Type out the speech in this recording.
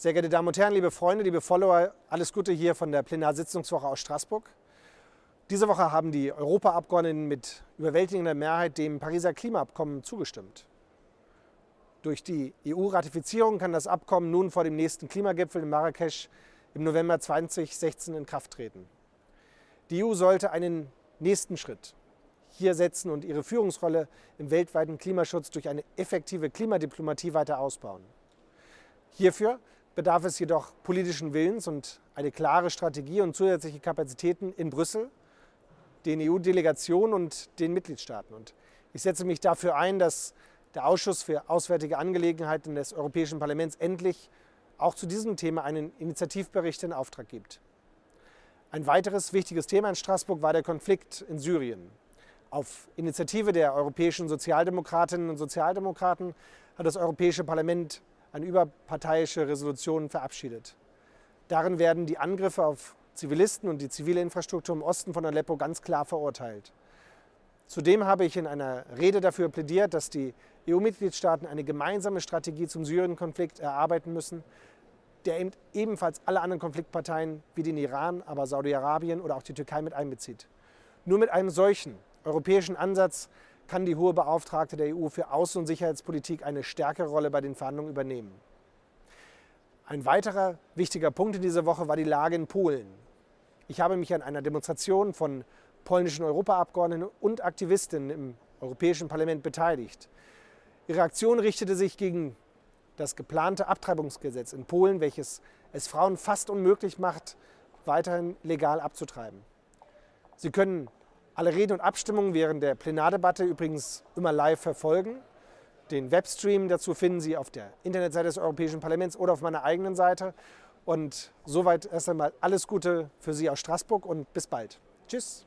Sehr geehrte Damen und Herren, liebe Freunde, liebe Follower, alles Gute hier von der Plenarsitzungswoche aus Straßburg. Diese Woche haben die Europaabgeordneten mit überwältigender Mehrheit dem Pariser Klimaabkommen zugestimmt. Durch die EU-Ratifizierung kann das Abkommen nun vor dem nächsten Klimagipfel in Marrakesch im November 2016 in Kraft treten. Die EU sollte einen nächsten Schritt hier setzen und ihre Führungsrolle im weltweiten Klimaschutz durch eine effektive Klimadiplomatie weiter ausbauen. Hierfür bedarf es jedoch politischen Willens und eine klare Strategie und zusätzliche Kapazitäten in Brüssel, den EU-Delegationen und den Mitgliedstaaten. Und ich setze mich dafür ein, dass der Ausschuss für Auswärtige Angelegenheiten des Europäischen Parlaments endlich auch zu diesem Thema einen Initiativbericht in Auftrag gibt. Ein weiteres wichtiges Thema in Straßburg war der Konflikt in Syrien. Auf Initiative der europäischen Sozialdemokratinnen und Sozialdemokraten hat das Europäische Parlament eine überparteiische Resolution verabschiedet. Darin werden die Angriffe auf Zivilisten und die zivile Infrastruktur im Osten von Aleppo ganz klar verurteilt. Zudem habe ich in einer Rede dafür plädiert, dass die EU-Mitgliedstaaten eine gemeinsame Strategie zum Syrien-Konflikt erarbeiten müssen, der ebenfalls alle anderen Konfliktparteien wie den Iran, aber Saudi-Arabien oder auch die Türkei mit einbezieht. Nur mit einem solchen europäischen Ansatz kann die hohe Beauftragte der EU für Außen- und Sicherheitspolitik eine stärkere Rolle bei den Verhandlungen übernehmen. Ein weiterer wichtiger Punkt in dieser Woche war die Lage in Polen. Ich habe mich an einer Demonstration von polnischen Europaabgeordneten und Aktivistinnen im Europäischen Parlament beteiligt. Ihre Aktion richtete sich gegen das geplante Abtreibungsgesetz in Polen, welches es Frauen fast unmöglich macht, weiterhin legal abzutreiben. Sie können alle Reden und Abstimmungen während der Plenardebatte übrigens immer live verfolgen. Den Webstream dazu finden Sie auf der Internetseite des Europäischen Parlaments oder auf meiner eigenen Seite. Und soweit erst einmal alles Gute für Sie aus Straßburg und bis bald. Tschüss.